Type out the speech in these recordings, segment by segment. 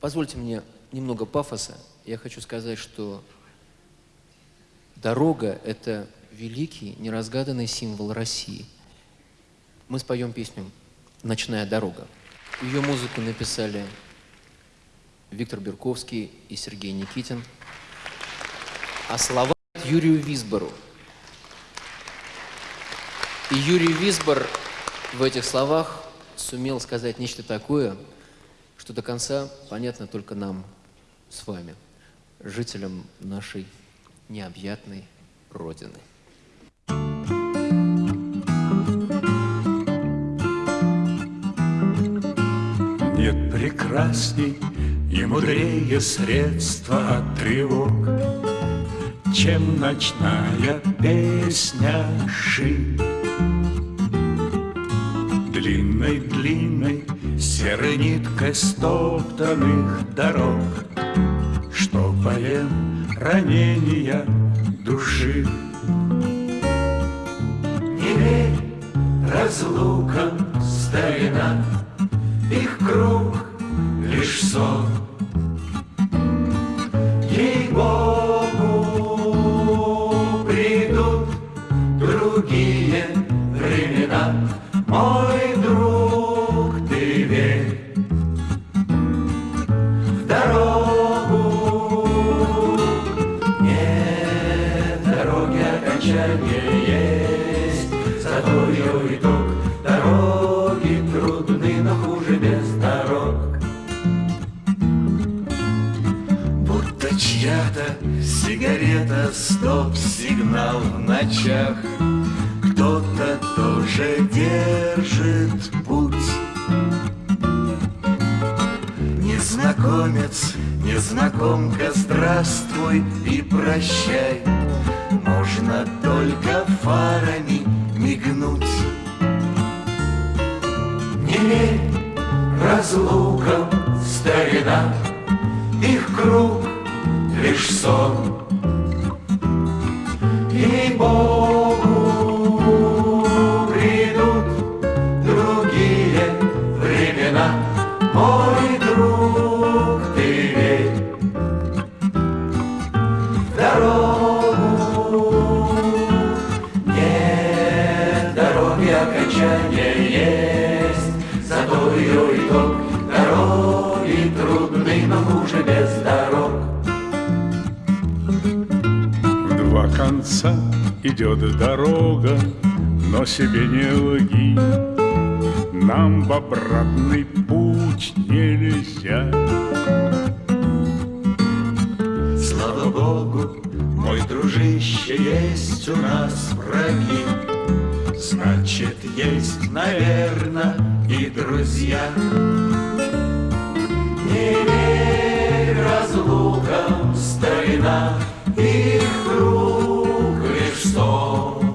Позвольте мне немного пафоса. Я хочу сказать, что дорога – это великий, неразгаданный символ России. Мы споем песню «Ночная дорога». Ее музыку написали Виктор Берковский и Сергей Никитин, а слова Юрию Висбору. И Юрий Висбор в этих словах сумел сказать нечто такое, что до конца понятно только нам с вами, жителям нашей необъятной Родины. Нет прекрасней и мудрее средства от тревог, Чем ночная песня ши. Длинной-длинной серой ниткой стоптанных дорог, Что поем ранения души. Не верь разлукам, старина, Их круг лишь сон. Ей-богу, придут другие окончания есть, Зато ее итог дороги трудны, но хуже без дорог. Будто чья-то сигарета, стоп-сигнал в ночах. Кто-то тоже держит путь. Незнакомец, незнакомка, здравствуй и прощай. Можно только фарами мигнуть. Не верь разлукам, старина, Их круг лишь сон. Ей-богу, придут другие времена, Мой друг, ты верь в хуже без дорог. В два конца идет дорога, но себе не лги. Нам в обратный путь нельзя. Слава Богу, мой дружище, есть у нас враги. Значит, есть, наверное, и друзья. Старина, их круг лишь сон.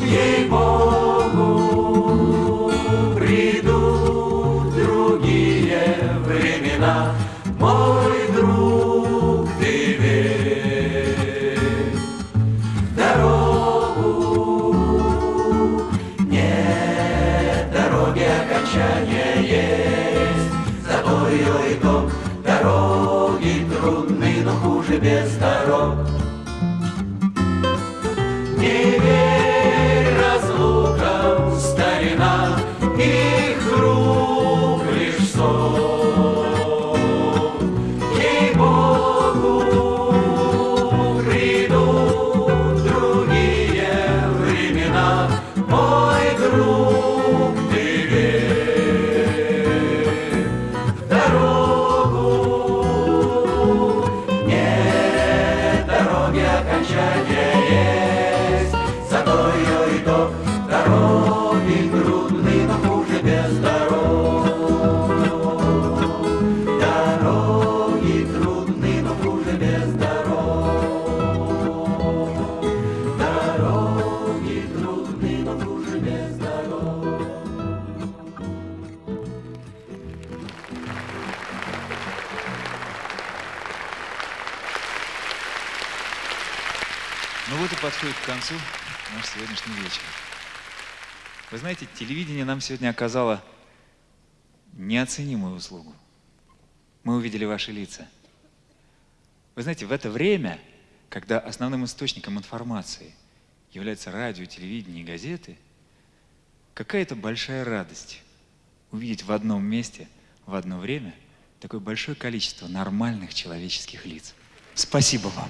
Ей-богу, придут другие времена, Мой друг, ты верь дорогу. Нет дороги окончания есть, Зато ее итог без дорог. Ну вот и подходит к концу наш сегодняшний вечер. Вы знаете, телевидение нам сегодня оказало неоценимую услугу. мы увидели ваши лица. Вы знаете, в это время, когда основным источником информации является радио, телевидение и газеты, какая-то большая радость увидеть в одном месте, в одно время такое большое количество нормальных человеческих лиц. Спасибо вам.